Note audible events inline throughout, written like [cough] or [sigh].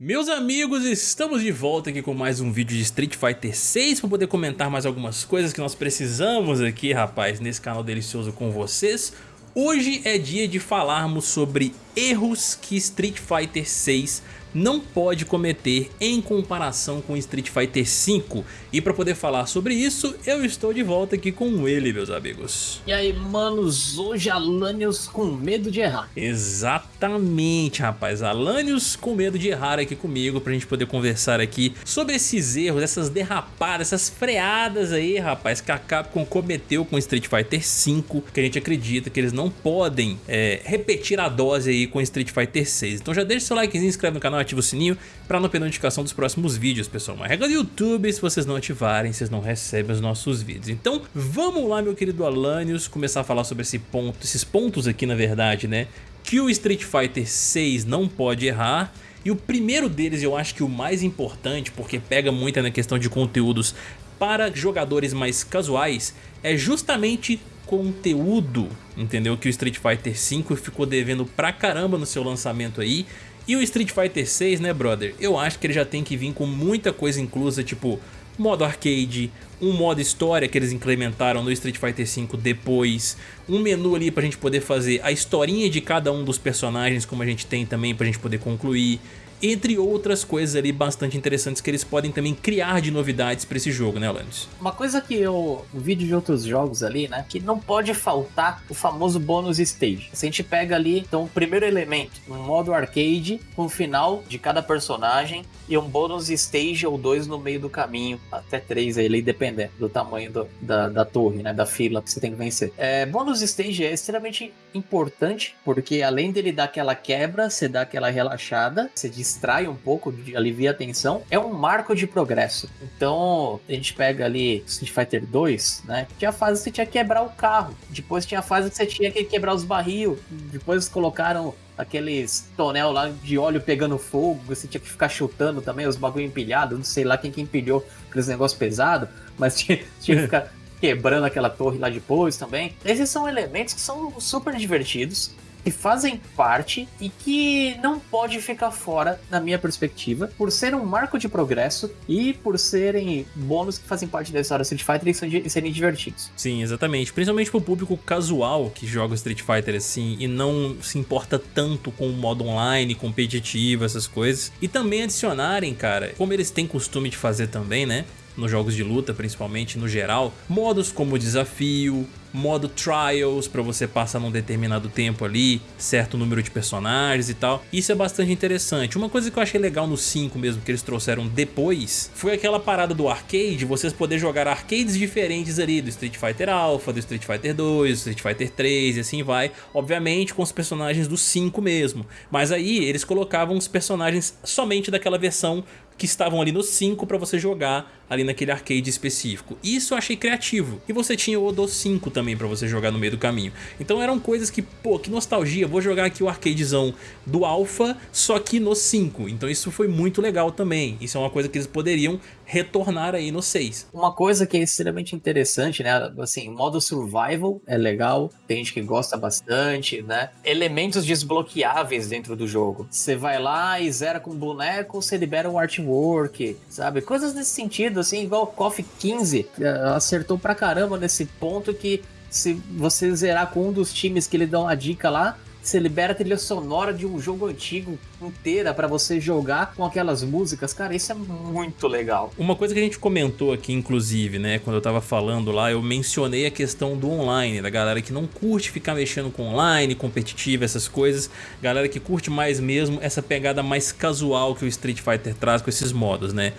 Meus amigos, estamos de volta aqui com mais um vídeo de Street Fighter 6 para poder comentar mais algumas coisas que nós precisamos aqui, rapaz, nesse canal delicioso com vocês. Hoje é dia de falarmos sobre erros que Street Fighter 6 não pode cometer em comparação com Street Fighter V. E para poder falar sobre isso, eu estou de volta aqui com ele, meus amigos. E aí, manos, hoje Alanios com medo de errar. Exatamente, rapaz. Alanios com medo de errar aqui comigo pra gente poder conversar aqui sobre esses erros, essas derrapadas, essas freadas aí, rapaz, que a Capcom cometeu com Street Fighter V, que a gente acredita que eles não podem é, repetir a dose aí com Street Fighter 6. Então já deixa seu likezinho, inscreve no canal, ativa o sininho para não perder notificação dos próximos vídeos, pessoal. Uma regra do YouTube, se vocês não ativarem, vocês não recebem os nossos vídeos. Então vamos lá, meu querido Alanios, começar a falar sobre esse ponto, esses pontos aqui, na verdade, né? Que o Street Fighter 6 não pode errar. E o primeiro deles, eu acho que o mais importante, porque pega muito na questão de conteúdos para jogadores mais casuais, é justamente conteúdo, entendeu? Que o Street Fighter V ficou devendo pra caramba no seu lançamento aí. E o Street Fighter 6, né, brother? Eu acho que ele já tem que vir com muita coisa inclusa, tipo modo arcade, um modo história que eles implementaram no Street Fighter V depois, um menu ali pra gente poder fazer a historinha de cada um dos personagens, como a gente tem também pra gente poder concluir, entre outras coisas ali bastante interessantes que eles podem também criar de novidades para esse jogo, né, Alanis? Uma coisa que eu vi de outros jogos ali, né, que não pode faltar o famoso bônus stage. Se a gente pega ali, então, o primeiro elemento, um modo arcade, com o final de cada personagem e um bônus stage ou dois no meio do caminho, até três aí, dependendo do tamanho do, da, da torre, né, da fila que você tem que vencer. É, bônus stage é extremamente importante, porque além dele dar aquela quebra, você dá aquela relaxada, você distrai um pouco, alivia a tensão, é um marco de progresso. Então, a gente pega ali Street Fighter 2, né? Tinha fase que você tinha que quebrar o carro, depois tinha fase que você tinha que quebrar os barril, depois colocaram aqueles tonel lá de óleo pegando fogo, você tinha que ficar chutando também os bagulho empilhado, não sei lá quem que empilhou aqueles negócios pesados, mas [laughs] tinha, tinha que ficar quebrando aquela torre lá depois também. Esses são elementos que são super divertidos, que fazem parte e que não pode ficar fora, na minha perspectiva, por ser um marco de progresso e por serem bônus que fazem parte da história Street Fighter e serem divertidos. Sim, exatamente. Principalmente pro público casual que joga Street Fighter assim e não se importa tanto com o modo online, competitivo, essas coisas. E também adicionarem, cara, como eles têm costume de fazer também, né? nos jogos de luta, principalmente no geral, modos como desafio, modo trials para você passar num determinado tempo ali, certo número de personagens e tal. Isso é bastante interessante. Uma coisa que eu achei legal no 5 mesmo que eles trouxeram depois, foi aquela parada do arcade, vocês poder jogar arcades diferentes ali, do Street Fighter Alpha, do Street Fighter 2, do Street Fighter 3 e assim vai. Obviamente com os personagens do 5 mesmo, mas aí eles colocavam os personagens somente daquela versão que estavam ali no 5 para você jogar ali naquele arcade específico. Isso eu achei criativo. E você tinha o do 5 também para você jogar no meio do caminho. Então eram coisas que, pô, que nostalgia, vou jogar aqui o arcadezão do Alpha, só que no 5. Então isso foi muito legal também. Isso é uma coisa que eles poderiam retornar aí no 6. Uma coisa que é extremamente interessante, né? Assim, modo survival é legal, tem gente que gosta bastante, né? Elementos desbloqueáveis dentro do jogo. Você vai lá e zera com boneco, você libera um artwork, sabe? Coisas nesse sentido, assim, igual KOF 15 eh, acertou pra caramba nesse ponto que se você zerar com um dos times que ele dá uma dica lá, você libera a trilha sonora de um jogo antigo inteira para você jogar com aquelas músicas. Cara, isso é muito legal. Uma coisa que a gente comentou aqui, inclusive, né, quando eu tava falando lá, eu mencionei a questão do online, da galera que não curte ficar mexendo com online, competitivo, essas coisas. Galera que curte mais mesmo essa pegada mais casual que o Street Fighter traz com esses modos, né?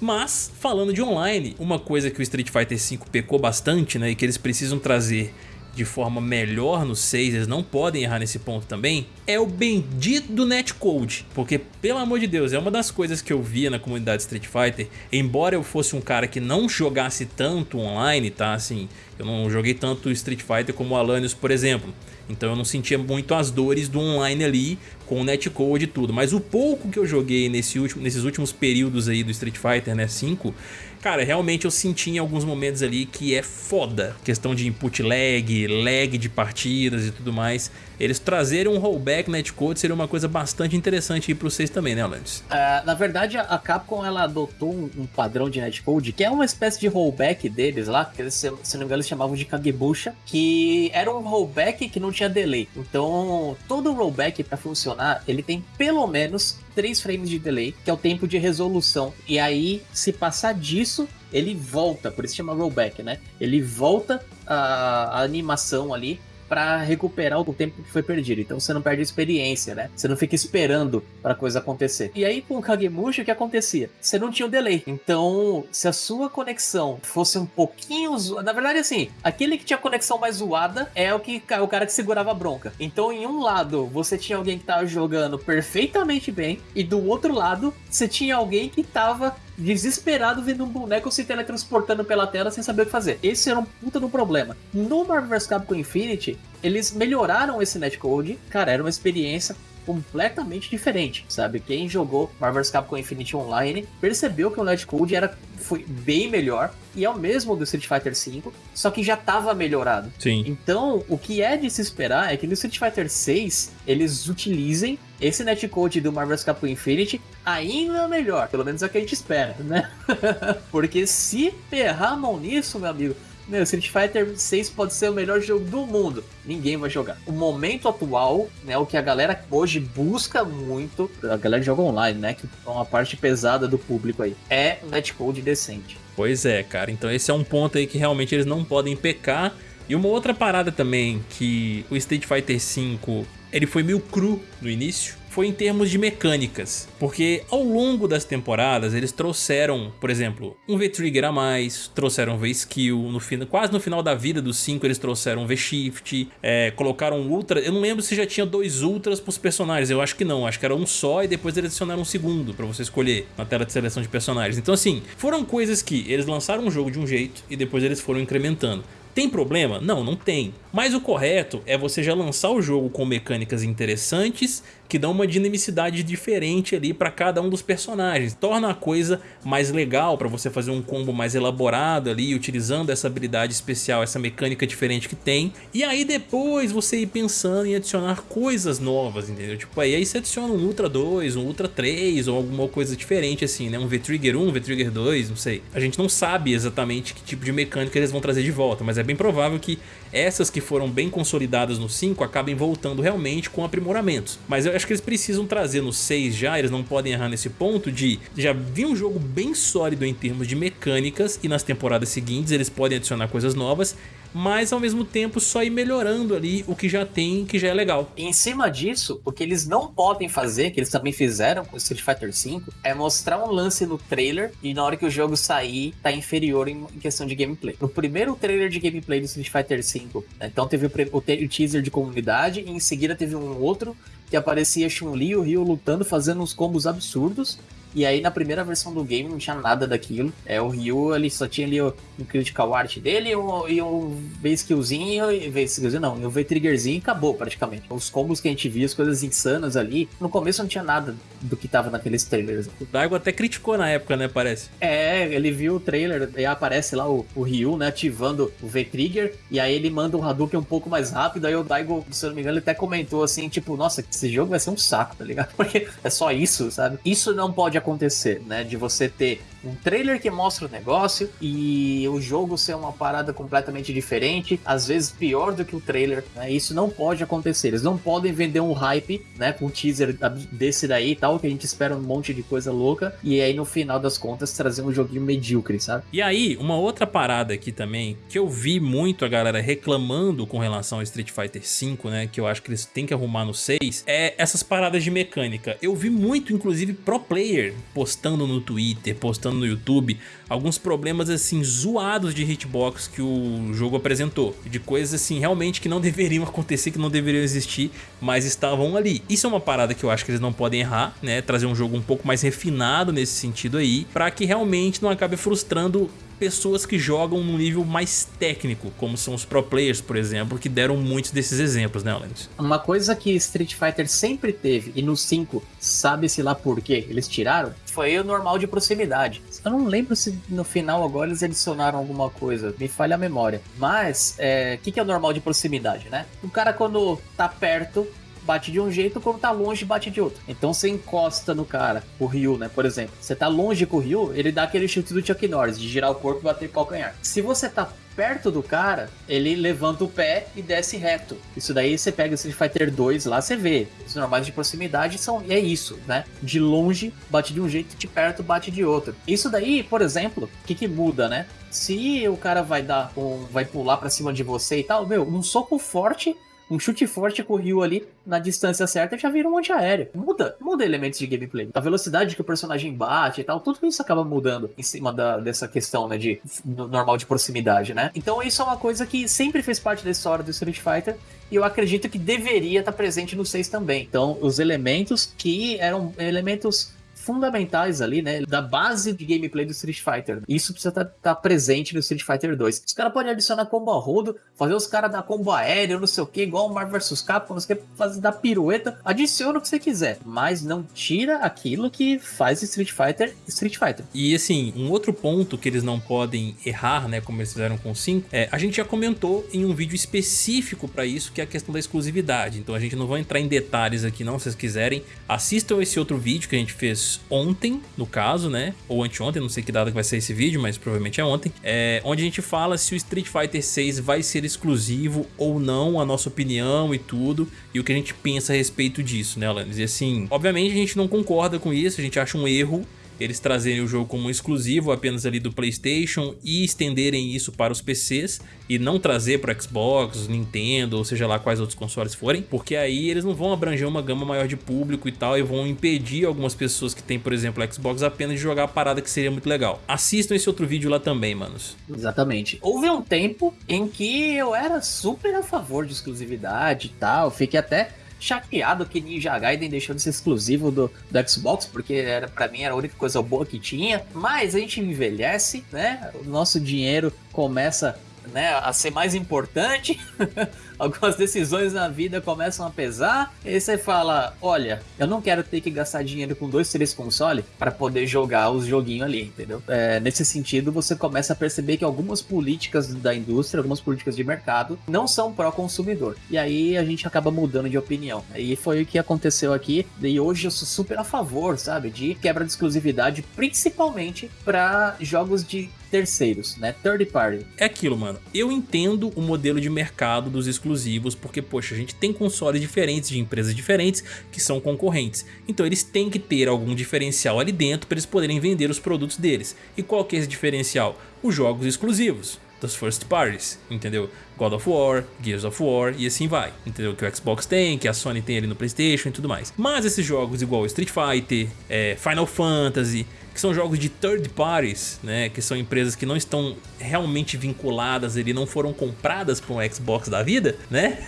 Mas, falando de online, uma coisa que o Street Fighter V pecou bastante, né, e que eles precisam trazer de forma melhor no 6, eles não podem errar nesse ponto também, é o bendito do netcode. Porque, pelo amor de Deus, é uma das coisas que eu via na comunidade Street Fighter, embora eu fosse um cara que não jogasse tanto online, tá? Assim, eu não joguei tanto Street Fighter como Alanios, por exemplo. Então eu não sentia muito as dores do online ali com o netcode e tudo. Mas o pouco que eu joguei nesse último, nesses últimos períodos aí do Street Fighter, né, 5, Cara, realmente eu senti em alguns momentos ali que é foda. Questão de input lag, lag de partidas e tudo mais. Eles trazerem um rollback netcode seria uma coisa bastante interessante aí pra vocês também, né, Alanis? Uh, na verdade, a Capcom ela adotou um, um, padrão de netcode que é uma espécie de rollback deles lá, que eles, se não me engano eles chamavam de Kagebusha, que era um rollback que não tinha delay. Então, todo rollback para funcionar, ele tem pelo menos 3 frames de delay, que é o tempo de resolução. E aí, se passar disso, ele volta, por isso chama rollback, né? Ele volta a, a animação ali para recuperar o tempo que foi perdido. Então você não perde experiência, né? Você não fica esperando para coisa acontecer. E aí com o Kagemusha o que acontecia? Você não tinha o delay. Então, se a sua conexão fosse um pouquinho, na verdade assim, aquele que tinha conexão mais zoada é o que o cara que segurava a bronca. Então, em um lado, você tinha alguém que tava jogando perfeitamente bem e do outro lado, você tinha alguém que tava desesperado vendo um boneco se teletransportando pela tela sem saber o que fazer. Esse era um puta do problema. No Marvel vs Capcom Infinity, eles melhoraram esse netcode. Cara, era uma experiência completamente diferente, sabe? Quem jogou Marvel vs Capcom Infinity Online percebeu que o netcode era foi bem melhor e é o mesmo do Street Fighter V, só que já estava melhorado. Sim. Então, o que é de se esperar é que no Street Fighter VI eles utilizem esse netcode do Marvel vs Capcom Infinity ainda melhor, pelo menos é o que a gente espera, né? [laughs] Porque se ferrar a mão nisso, meu amigo, meu, Street Fighter 6 pode ser o melhor jogo do mundo. Ninguém vai jogar. O momento atual, né, o que a galera hoje busca muito, a galera joga online, né, que é uma parte pesada do público aí, é um netcode decente. Pois é, cara. Então esse é um ponto aí que realmente eles não podem pecar. E uma outra parada também que o Street Fighter V, ele foi meio cru no início foi em termos de mecânicas, porque ao longo das temporadas eles trouxeram, por exemplo, um V-Trigger a mais, trouxeram V-Skill, no quase no final da vida dos 5 eles trouxeram V-Shift, é, colocaram um Ultra, eu não lembro se já tinha dois Ultras pros personagens, eu acho que não, acho que era um só e depois eles adicionaram um segundo pra você escolher na tela de seleção de personagens. Então assim, foram coisas que eles lançaram um jogo de um jeito e depois eles foram incrementando. Tem problema? Não, não tem. Mas o correto é você já lançar o jogo com mecânicas interessantes que dão uma dinamicidade diferente ali para cada um dos personagens. Torna a coisa mais legal para você fazer um combo mais elaborado ali, utilizando essa habilidade especial, essa mecânica diferente que tem. E aí depois você ir pensando em adicionar coisas novas, entendeu? Tipo, aí, aí você adiciona um Ultra 2, um Ultra 3 ou alguma coisa diferente assim, né? Um V-Trigger 1, um V-Trigger 2, não sei. A gente não sabe exatamente que tipo de mecânica eles vão trazer de volta, mas é bem provável que essas que foram bem consolidadas no 5 acabem voltando realmente com aprimoramentos. Mas eu acho que eles precisam trazer no 6 já, eles não podem errar nesse ponto de já vir um jogo bem sólido em termos de mecânicas e nas temporadas seguintes eles podem adicionar coisas novas mas ao mesmo tempo só ir melhorando ali o que já tem, que já é legal. Em cima disso, o que eles não podem fazer, que eles também fizeram com Street Fighter V, é mostrar um lance no trailer e na hora que o jogo sair, tá inferior em questão de gameplay. No primeiro trailer de gameplay do Street Fighter V, né, então teve o, o, o teaser de comunidade e em seguida teve um outro que aparecia Chun-Li e o Ryu lutando, fazendo uns combos absurdos. E aí na primeira versão do game não tinha nada daquilo. É, o Ryu ele só tinha ali o, um critical art dele e um, e um V-skillzinho, V-skillzinho não, e um V-triggerzinho e acabou praticamente. Os combos que a gente via, as coisas insanas ali, no começo não tinha nada do que tava naqueles trailers. O Daigo até criticou na época, né, parece? É, ele viu o trailer e aparece lá o, o Ryu, né, ativando o V-trigger e aí ele manda um Hadouken um pouco mais rápido, aí o Daigo, se eu não me engano, ele até comentou assim, tipo, nossa, esse jogo vai ser um saco, tá ligado? [laughs] Porque é só isso, sabe? Isso não pode acontecer, né? De você ter um trailer que mostra o negócio e o jogo ser uma parada completamente diferente, às vezes pior do que o trailer, né? Isso não pode acontecer. Eles não podem vender um hype, né, com um teaser desse daí e tal, que a gente espera um monte de coisa louca e aí no final das contas trazer um joguinho medíocre, sabe? E aí, uma outra parada aqui também, que eu vi muito a galera reclamando com relação ao Street Fighter V, né, que eu acho que eles têm que arrumar no 6, é essas paradas de mecânica. Eu vi muito, inclusive, pro player postando no Twitter, postando no YouTube, alguns problemas assim zoados de hitbox que o jogo apresentou, de coisas assim realmente que não [laughs] deveriam acontecer, que não deveriam existir, mas estavam ali. Isso é uma parada que eu acho que eles não podem errar, né? Trazer um jogo um pouco mais refinado nesse sentido aí, para que realmente não acabe frustrando pessoas que jogam num nível mais técnico, como são os pro players, por exemplo, que deram muitos desses exemplos, né, Alanis? Uma coisa que Street Fighter sempre teve, e no 5, sabe-se lá por quê, eles tiraram, foi o normal de proximidade. Eu não lembro se no final agora eles adicionaram alguma coisa, me falha a memória. Mas, o é, que, que é o normal de proximidade, né? O cara quando tá perto, bate de um jeito, quando tá longe, bate de outro. Então você encosta no cara, o Ryu, né? Por exemplo, você tá longe com o Ryu, ele dá aquele chute do Chuck Norris, de girar o corpo e bater o calcanhar. Se você tá perto do cara, ele levanta o pé e desce reto. Isso daí você pega o Street Fighter 2 lá, você vê. Os normais de proximidade são é isso, né? De longe bate de um jeito, de perto bate de outro. Isso daí, por exemplo, o que, que muda, né? Se o cara vai dar um, vai pular para cima de você e tal, meu, um soco forte um chute forte com o Ryu ali na distância certa já vira um antiaéreo. Muda, muda elementos de gameplay. A velocidade que o personagem bate e tal, tudo isso acaba mudando em cima da, dessa questão, né, de normal de proximidade, né? Então isso é uma coisa que sempre fez parte da história do Street Fighter e eu acredito que deveria estar presente no 6 também. Então, os elementos que eram elementos fundamentais ali, né? Da base de gameplay do Street Fighter. Isso precisa estar tá, tá presente no Street Fighter 2. Os caras podem adicionar combo a rodo, fazer os caras dar combo aéreo, não sei o que, igual o Marvel vs Capcom, você quer fazer dar pirueta, adiciona o que você quiser, mas não tira aquilo que faz Street Fighter Street Fighter. E assim, um outro ponto que eles não podem errar, né, como eles fizeram com o 5, é, a gente já comentou em um vídeo específico para isso, que é a questão da exclusividade. Então a gente não vai entrar em detalhes aqui não, se vocês quiserem, assistam esse outro vídeo que a gente fez ontem, no caso, né? Ou anteontem, não sei que data que vai ser esse vídeo, mas provavelmente é ontem. É, onde a gente fala se o Street Fighter 6 vai ser exclusivo ou não, a nossa opinião e tudo, e o que a gente pensa a respeito disso, né, Alanis? E assim, obviamente a gente não concorda com isso, a gente acha um erro eles trazerem o jogo como exclusivo apenas ali do Playstation e estenderem isso para os PCs e não trazer para Xbox, Nintendo, ou seja lá quais outros consoles forem, porque aí eles não vão abranger uma gama maior de público e tal e vão impedir algumas pessoas que têm, por exemplo, Xbox apenas de jogar a parada que seria muito legal. Assistam esse outro vídeo lá também, manos. Exatamente. Houve um tempo em que eu era super a favor de exclusividade e tal, fiquei até chateado que Ninja Gaiden deixou de ser exclusivo do, do Xbox, porque era para mim era a única coisa boa que tinha. Mas a gente envelhece, né? O nosso dinheiro começa né, a ser mais importante. [laughs] algumas decisões na vida começam a pesar, e você fala, olha, eu não quero ter que gastar dinheiro com dois, três consoles para poder jogar os joguinhos ali, entendeu? É, nesse sentido, você começa a perceber que algumas políticas da indústria, algumas políticas de mercado, não são pró-consumidor. E aí a gente acaba mudando de opinião. E foi o que aconteceu aqui, e hoje eu sou super a favor, sabe, de quebra de exclusividade, principalmente para jogos de terceiros, né? Third party. É aquilo, mano. Eu entendo o modelo de mercado dos exclusivos porque, poxa, a gente tem consoles diferentes de empresas diferentes que são concorrentes. Então eles têm que ter algum diferencial ali dentro para eles poderem vender os produtos deles. E qual que é esse diferencial? Os jogos exclusivos das first parties, entendeu? God of War, Gears of War e assim vai, entendeu? Que o Xbox tem, que a Sony tem ali no Playstation e tudo mais. Mas esses jogos igual Street Fighter, é, Final Fantasy, que são jogos de third parties, né, que são empresas que não estão realmente vinculadas, ele não foram compradas por um Xbox da vida, né?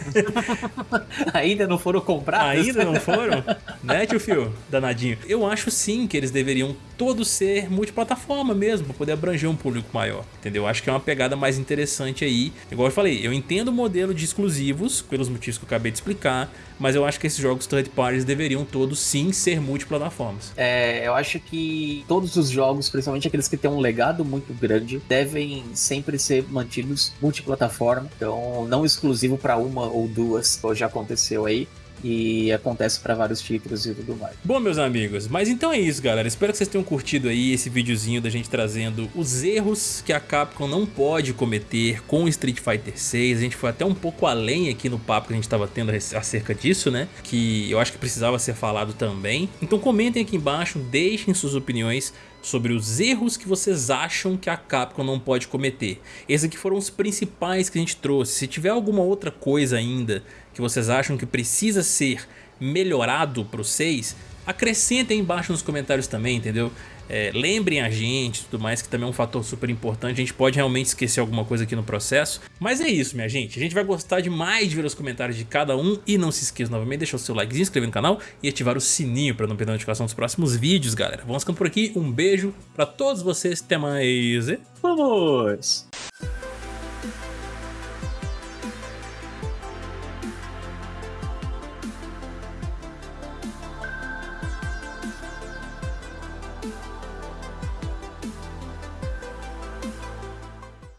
[laughs] Ainda não foram compradas? Ainda não foram, [laughs] né, tio Fio? Danadinho. Eu acho sim que eles deveriam todos ser multiplataforma mesmo, para poder abranger um público maior, entendeu? Acho que é uma pegada mais interessante aí. Igual eu falei, eu entendo o modelo de exclusivos, pelos motivos que eu acabei de explicar, mas eu acho que esses jogos third parties deveriam todos sim ser multiplataformas. É, eu acho que todos os jogos, principalmente aqueles que têm um legado muito grande, devem sempre ser mantidos multiplataforma, então não exclusivo para uma ou duas, como já aconteceu aí e acontece para vários títulos e tudo mais. Bom, meus amigos, mas então é isso, galera. Espero que vocês tenham curtido aí esse videozinho da gente trazendo os erros que a Capcom não pode cometer com Street Fighter 6. A gente foi até um pouco além aqui no papo que a gente estava tendo acerca disso, né? Que eu acho que precisava ser falado também. Então comentem aqui embaixo, deixem suas opiniões sobre os erros que vocês acham que a Capcom não pode cometer. Esses aqui foram os principais que a gente trouxe. Se tiver alguma outra coisa ainda que vocês acham que precisa ser melhorado para 6, acrescentem embaixo nos comentários também, entendeu? É, lembrem a gente tudo mais, que também é um fator super importante. A gente pode realmente esquecer alguma coisa aqui no processo. Mas é isso, minha gente. A gente vai gostar demais de ver os comentários de cada um. E não se esqueça novamente, deixar o seu like, se inscrever no canal e ativar o sininho para não perder a notificação dos próximos vídeos, galera. Vamos ficando por aqui. Um beijo para todos vocês. Até mais. Vamos!